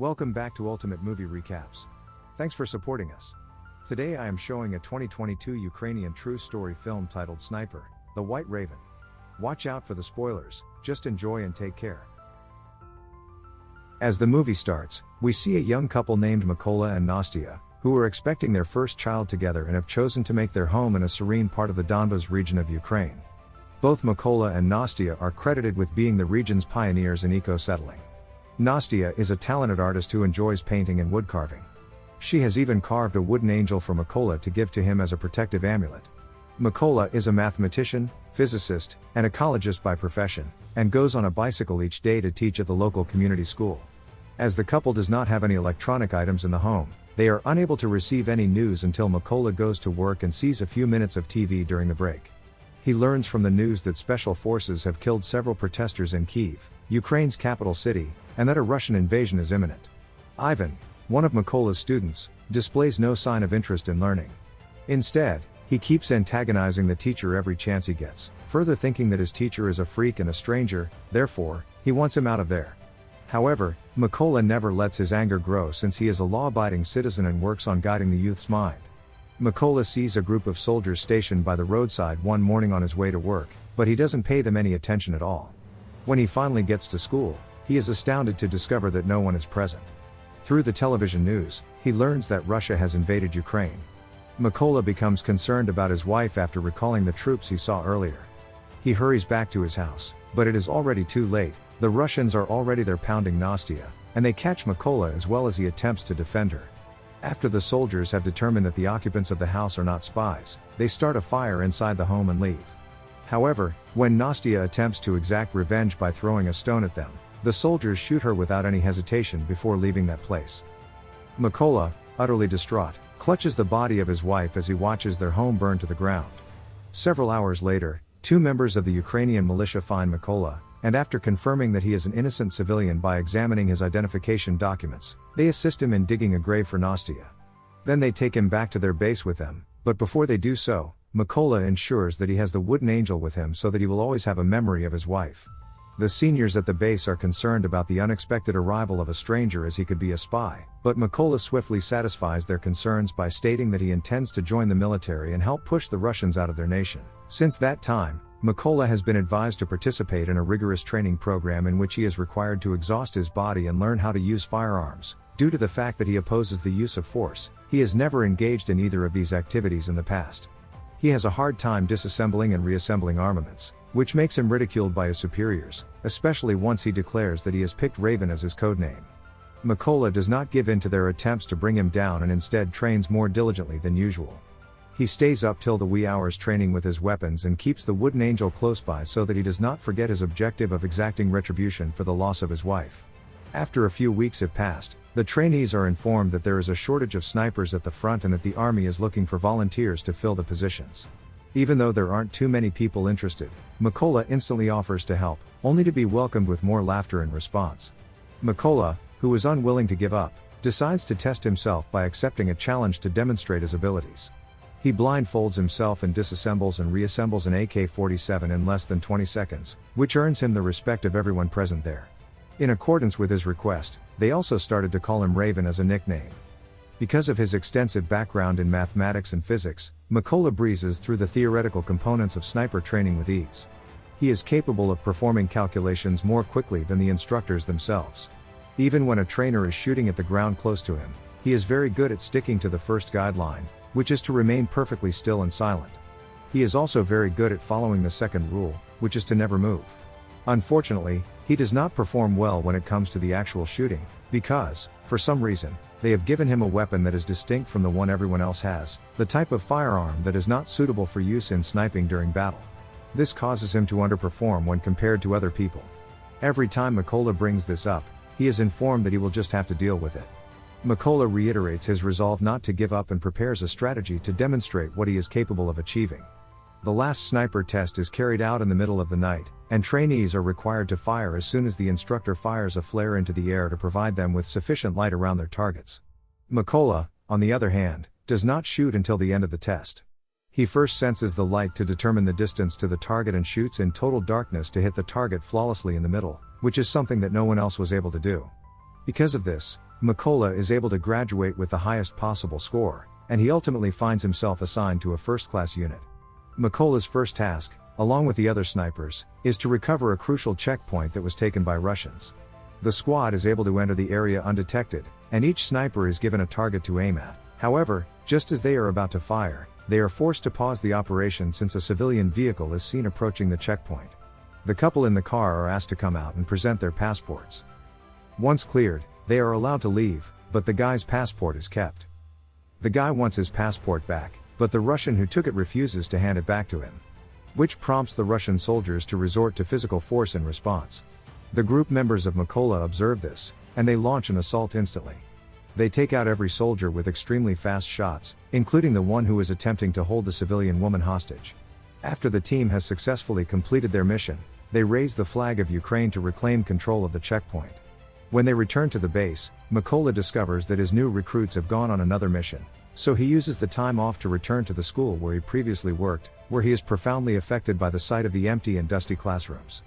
Welcome back to Ultimate Movie Recaps. Thanks for supporting us. Today I am showing a 2022 Ukrainian true story film titled Sniper, The White Raven. Watch out for the spoilers, just enjoy and take care. As the movie starts, we see a young couple named Mykola and Nastia, who are expecting their first child together and have chosen to make their home in a serene part of the Donbas region of Ukraine. Both Mykola and Nastia are credited with being the region's pioneers in eco settling. Nastia is a talented artist who enjoys painting and wood carving. She has even carved a wooden angel for Mykola to give to him as a protective amulet. Mykola is a mathematician, physicist, and ecologist by profession, and goes on a bicycle each day to teach at the local community school. As the couple does not have any electronic items in the home, they are unable to receive any news until Mykola goes to work and sees a few minutes of TV during the break. He learns from the news that special forces have killed several protesters in Kiev, Ukraine's capital city, and that a Russian invasion is imminent. Ivan, one of Mykola's students, displays no sign of interest in learning. Instead, he keeps antagonizing the teacher every chance he gets, further thinking that his teacher is a freak and a stranger, therefore, he wants him out of there. However, Mykola never lets his anger grow since he is a law abiding citizen and works on guiding the youth's mind. Mykola sees a group of soldiers stationed by the roadside one morning on his way to work, but he doesn't pay them any attention at all. When he finally gets to school, he is astounded to discover that no one is present. Through the television news, he learns that Russia has invaded Ukraine. Mykola becomes concerned about his wife after recalling the troops he saw earlier. He hurries back to his house, but it is already too late, the Russians are already there pounding Nastia, and they catch Mykola as well as he attempts to defend her. After the soldiers have determined that the occupants of the house are not spies, they start a fire inside the home and leave. However, when Nastia attempts to exact revenge by throwing a stone at them, the soldiers shoot her without any hesitation before leaving that place. Mykola, utterly distraught, clutches the body of his wife as he watches their home burn to the ground. Several hours later, two members of the Ukrainian militia find Mykola, and after confirming that he is an innocent civilian by examining his identification documents, they assist him in digging a grave for Nastia. Then they take him back to their base with them, but before they do so, Mykola ensures that he has the wooden angel with him so that he will always have a memory of his wife. The seniors at the base are concerned about the unexpected arrival of a stranger as he could be a spy, but Mykola swiftly satisfies their concerns by stating that he intends to join the military and help push the Russians out of their nation. Since that time, Mykola has been advised to participate in a rigorous training program in which he is required to exhaust his body and learn how to use firearms. Due to the fact that he opposes the use of force, he has never engaged in either of these activities in the past. He has a hard time disassembling and reassembling armaments, which makes him ridiculed by his superiors, especially once he declares that he has picked Raven as his codename. Mykola does not give in to their attempts to bring him down and instead trains more diligently than usual. He stays up till the wee hours training with his weapons and keeps the wooden angel close by so that he does not forget his objective of exacting retribution for the loss of his wife. After a few weeks have passed, the trainees are informed that there is a shortage of snipers at the front and that the army is looking for volunteers to fill the positions. Even though there aren't too many people interested, Mykola instantly offers to help, only to be welcomed with more laughter in response. Mykola, who is unwilling to give up, decides to test himself by accepting a challenge to demonstrate his abilities. He blindfolds himself and disassembles and reassembles an AK 47 in less than 20 seconds, which earns him the respect of everyone present there. In accordance with his request, they also started to call him Raven as a nickname. Because of his extensive background in mathematics and physics, Mykola breezes through the theoretical components of sniper training with ease. He is capable of performing calculations more quickly than the instructors themselves. Even when a trainer is shooting at the ground close to him, he is very good at sticking to the first guideline, which is to remain perfectly still and silent. He is also very good at following the second rule, which is to never move. Unfortunately, he does not perform well when it comes to the actual shooting, because, for some reason, they have given him a weapon that is distinct from the one everyone else has, the type of firearm that is not suitable for use in sniping during battle. This causes him to underperform when compared to other people. Every time Mykola brings this up, he is informed that he will just have to deal with it. Mykola reiterates his resolve not to give up and prepares a strategy to demonstrate what he is capable of achieving. The last sniper test is carried out in the middle of the night, and trainees are required to fire as soon as the instructor fires a flare into the air to provide them with sufficient light around their targets. Mykola, on the other hand, does not shoot until the end of the test. He first senses the light to determine the distance to the target and shoots in total darkness to hit the target flawlessly in the middle, which is something that no one else was able to do. Because of this, Mykola is able to graduate with the highest possible score, and he ultimately finds himself assigned to a first class unit. Mykola's first task, along with the other snipers, is to recover a crucial checkpoint that was taken by Russians. The squad is able to enter the area undetected, and each sniper is given a target to aim at. However, just as they are about to fire, they are forced to pause the operation since a civilian vehicle is seen approaching the checkpoint. The couple in the car are asked to come out and present their passports. Once cleared, they are allowed to leave, but the guy's passport is kept. The guy wants his passport back, but the Russian who took it refuses to hand it back to him. Which prompts the Russian soldiers to resort to physical force in response. The group members of Mykola observe this, and they launch an assault instantly. They take out every soldier with extremely fast shots, including the one who is attempting to hold the civilian woman hostage. After the team has successfully completed their mission, they raise the flag of Ukraine to reclaim control of the checkpoint. When they return to the base, Mykola discovers that his new recruits have gone on another mission, so he uses the time off to return to the school where he previously worked, where he is profoundly affected by the sight of the empty and dusty classrooms.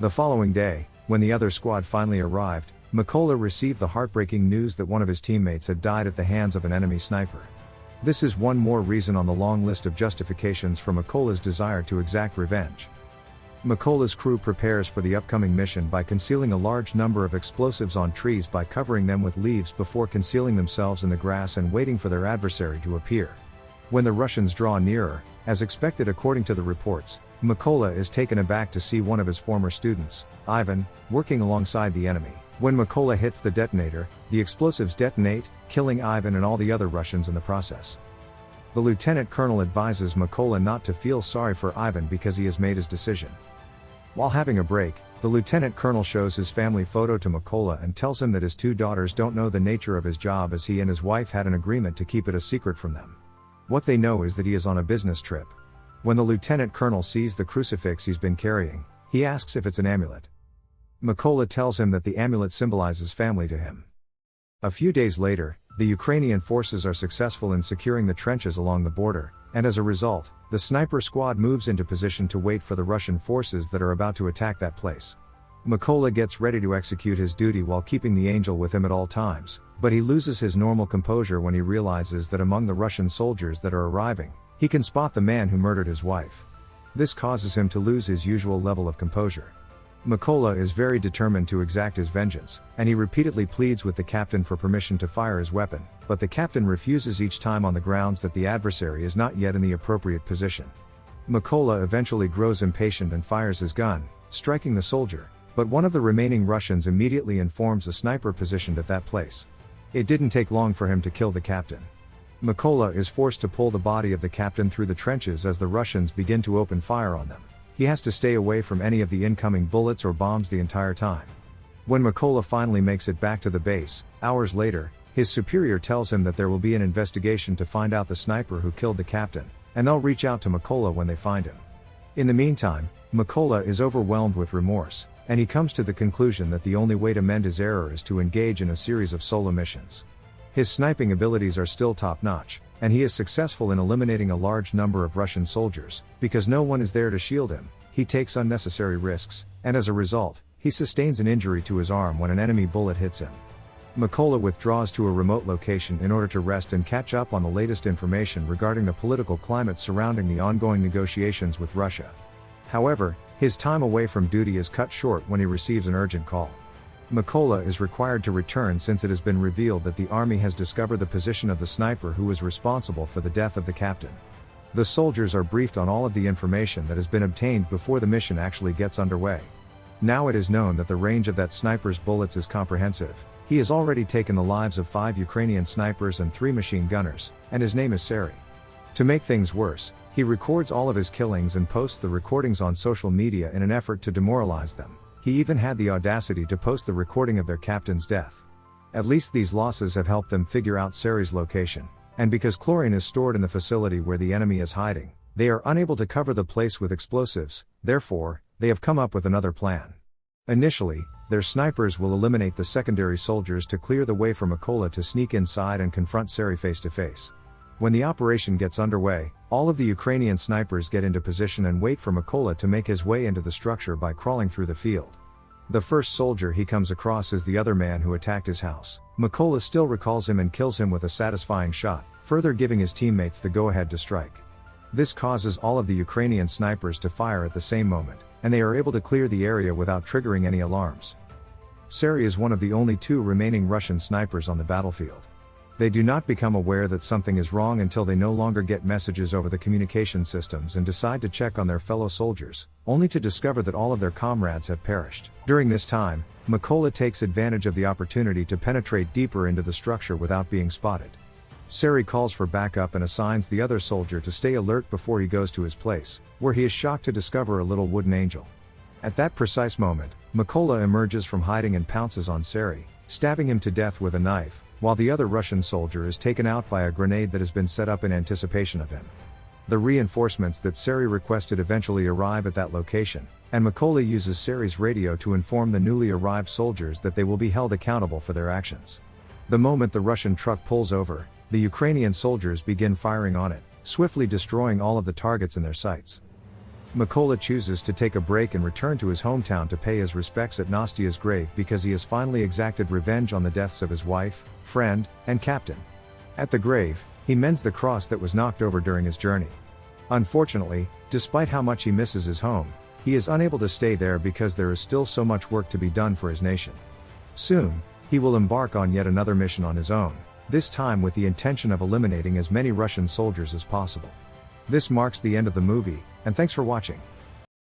The following day, when the other squad finally arrived, Mykola received the heartbreaking news that one of his teammates had died at the hands of an enemy sniper. This is one more reason on the long list of justifications for Mykola's desire to exact revenge. Mykola's crew prepares for the upcoming mission by concealing a large number of explosives on trees by covering them with leaves before concealing themselves in the grass and waiting for their adversary to appear. When the Russians draw nearer, as expected according to the reports, Mykola is taken aback to see one of his former students, Ivan, working alongside the enemy. When Mykola hits the detonator, the explosives detonate, killing Ivan and all the other Russians in the process. The lieutenant colonel advises Mykola not to feel sorry for Ivan because he has made his decision. While having a break, the lieutenant colonel shows his family photo to Mykola and tells him that his two daughters don't know the nature of his job as he and his wife had an agreement to keep it a secret from them. What they know is that he is on a business trip. When the lieutenant colonel sees the crucifix he's been carrying, he asks if it's an amulet. Mykola tells him that the amulet symbolizes family to him. A few days later, the Ukrainian forces are successful in securing the trenches along the border, and as a result, the sniper squad moves into position to wait for the Russian forces that are about to attack that place. Mykola gets ready to execute his duty while keeping the angel with him at all times, but he loses his normal composure when he realizes that among the Russian soldiers that are arriving, he can spot the man who murdered his wife. This causes him to lose his usual level of composure. Mykola is very determined to exact his vengeance, and he repeatedly pleads with the captain for permission to fire his weapon, but the captain refuses each time on the grounds that the adversary is not yet in the appropriate position. Mykola eventually grows impatient and fires his gun, striking the soldier, but one of the remaining Russians immediately informs a sniper positioned at that place. It didn't take long for him to kill the captain. Mykola is forced to pull the body of the captain through the trenches as the Russians begin to open fire on them. He has to stay away from any of the incoming bullets or bombs the entire time. When Mykola finally makes it back to the base, hours later, his superior tells him that there will be an investigation to find out the sniper who killed the captain, and they'll reach out to Mykola when they find him. In the meantime, Mykola is overwhelmed with remorse, and he comes to the conclusion that the only way to mend his error is to engage in a series of solo missions. His sniping abilities are still top notch, and he is successful in eliminating a large number of Russian soldiers, because no one is there to shield him, he takes unnecessary risks, and as a result, he sustains an injury to his arm when an enemy bullet hits him. Mykola withdraws to a remote location in order to rest and catch up on the latest information regarding the political climate surrounding the ongoing negotiations with Russia. However, his time away from duty is cut short when he receives an urgent call. Mykola is required to return since it has been revealed that the army has discovered the position of the sniper who was responsible for the death of the captain. The soldiers are briefed on all of the information that has been obtained before the mission actually gets underway. Now it is known that the range of that sniper's bullets is comprehensive. He has already taken the lives of five Ukrainian snipers and three machine gunners, and his name is Sari. To make things worse, he records all of his killings and posts the recordings on social media in an effort to demoralize them. He even had the audacity to post the recording of their captain's death. At least these losses have helped them figure out Sari's location, and because chlorine is stored in the facility where the enemy is hiding, they are unable to cover the place with explosives, therefore, they have come up with another plan. Initially, their snipers will eliminate the secondary soldiers to clear the way for Mykola to sneak inside and confront Sari face to face. When the operation gets underway, all of the Ukrainian snipers get into position and wait for Mykola to make his way into the structure by crawling through the field. The first soldier he comes across is the other man who attacked his house. Mykola still recalls him and kills him with a satisfying shot, further giving his teammates the go ahead to strike. This causes all of the Ukrainian snipers to fire at the same moment, and they are able to clear the area without triggering any alarms. Sari is one of the only two remaining Russian snipers on the battlefield. They do not become aware that something is wrong until they no longer get messages over the communication systems and decide to check on their fellow soldiers, only to discover that all of their comrades have perished. During this time, Mykola takes advantage of the opportunity to penetrate deeper into the structure without being spotted. Sari calls for backup and assigns the other soldier to stay alert before he goes to his place, where he is shocked to discover a little wooden angel. At that precise moment, Mykola emerges from hiding and pounces on Sari, stabbing him to death with a knife, while the other Russian soldier is taken out by a grenade that has been set up in anticipation of him. The reinforcements that Sari requested eventually arrive at that location, and Mykola uses Sari's radio to inform the newly arrived soldiers that they will be held accountable for their actions. The moment the Russian truck pulls over, the Ukrainian soldiers begin firing on it, swiftly destroying all of the targets in their sights. Mykola chooses to take a break and return to his hometown to pay his respects at Nastia's grave because he has finally exacted revenge on the deaths of his wife, friend, and captain. At the grave, he mends the cross that was knocked over during his journey. Unfortunately, despite how much he misses his home, he is unable to stay there because there is still so much work to be done for his nation. Soon, he will embark on yet another mission on his own, this time with the intention of eliminating as many Russian soldiers as possible. This marks the end of the movie, and thanks for watching.